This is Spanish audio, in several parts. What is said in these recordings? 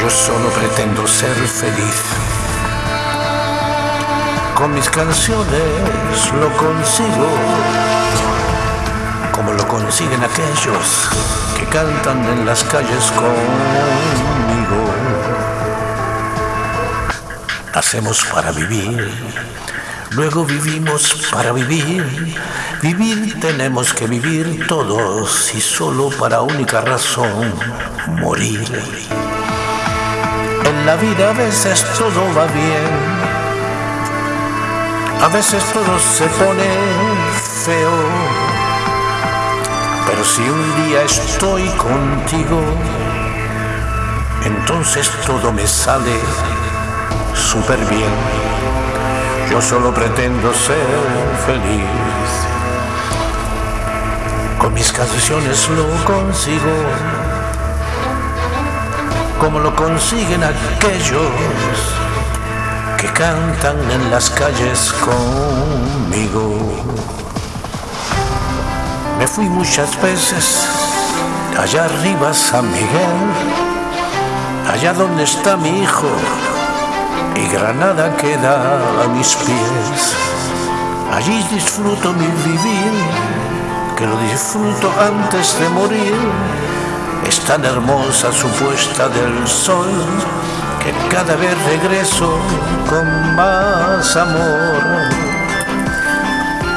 Yo solo pretendo ser feliz. Con mis canciones lo consigo, como lo consiguen aquellos que cantan en las calles conmigo. Hacemos para vivir, luego vivimos para vivir. Vivir tenemos que vivir todos y solo para única razón, morir. La vida a veces todo va bien, a veces todo se pone feo, pero si un día estoy contigo, entonces todo me sale súper bien. Yo solo pretendo ser feliz. Con mis canciones lo consigo como lo consiguen aquellos que cantan en las calles conmigo. Me fui muchas veces allá arriba San Miguel, allá donde está mi hijo, y Granada queda a mis pies. Allí disfruto mi vivir, que lo disfruto antes de morir es tan hermosa su puesta del sol que cada vez regreso con más amor.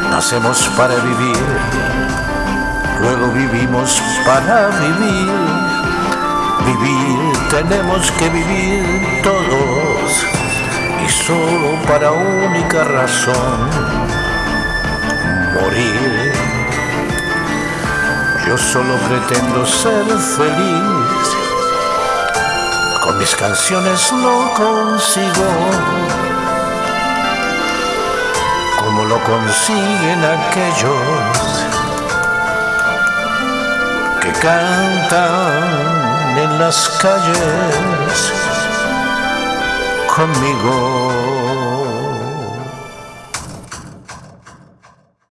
Nacemos para vivir, luego vivimos para vivir. Vivir tenemos que vivir todos y solo para única razón, morir. Yo solo pretendo ser feliz. Con mis canciones lo consigo. Como lo consiguen aquellos que cantan en las calles conmigo.